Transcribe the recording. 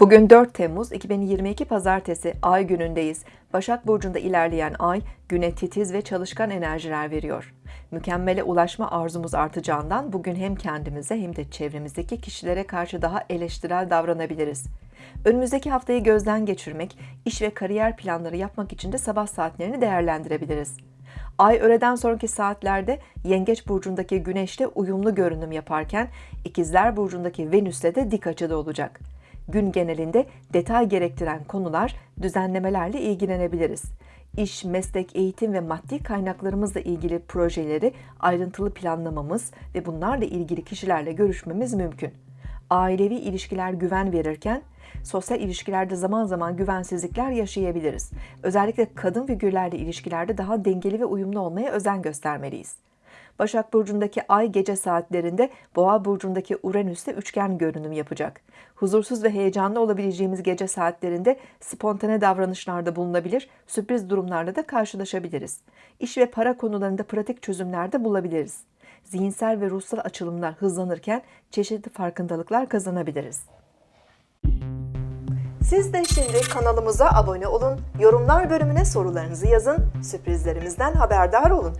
Bugün 4 Temmuz 2022 Pazartesi Ay günündeyiz. Başak Burcu'nda ilerleyen Ay, güne titiz ve çalışkan enerjiler veriyor. Mükemmele ulaşma arzumuz artacağından bugün hem kendimize hem de çevremizdeki kişilere karşı daha eleştirel davranabiliriz. Önümüzdeki haftayı gözden geçirmek, iş ve kariyer planları yapmak için de sabah saatlerini değerlendirebiliriz. Ay öğleden sonraki saatlerde Yengeç burcundaki Güneş'te uyumlu görünüm yaparken İkizler burcundaki Venüs'le de dik açıda olacak. Gün genelinde detay gerektiren konular, düzenlemelerle ilgilenebiliriz. İş, meslek, eğitim ve maddi kaynaklarımızla ilgili projeleri ayrıntılı planlamamız ve bunlarla ilgili kişilerle görüşmemiz mümkün. Ailevi ilişkiler güven verirken sosyal ilişkilerde zaman zaman güvensizlikler yaşayabiliriz. Özellikle kadın figürlerle ilişkilerde daha dengeli ve uyumlu olmaya özen göstermeliyiz. Başak Burcu'ndaki ay gece saatlerinde Boğa Burcu'ndaki Uranüs'te üçgen görünüm yapacak. Huzursuz ve heyecanlı olabileceğimiz gece saatlerinde spontane davranışlarda bulunabilir, sürpriz durumlarla da karşılaşabiliriz. İş ve para konularında pratik çözümlerde bulabiliriz. Zihinsel ve ruhsal açılımlar hızlanırken çeşitli farkındalıklar kazanabiliriz. Siz de şimdi kanalımıza abone olun, yorumlar bölümüne sorularınızı yazın, sürprizlerimizden haberdar olun.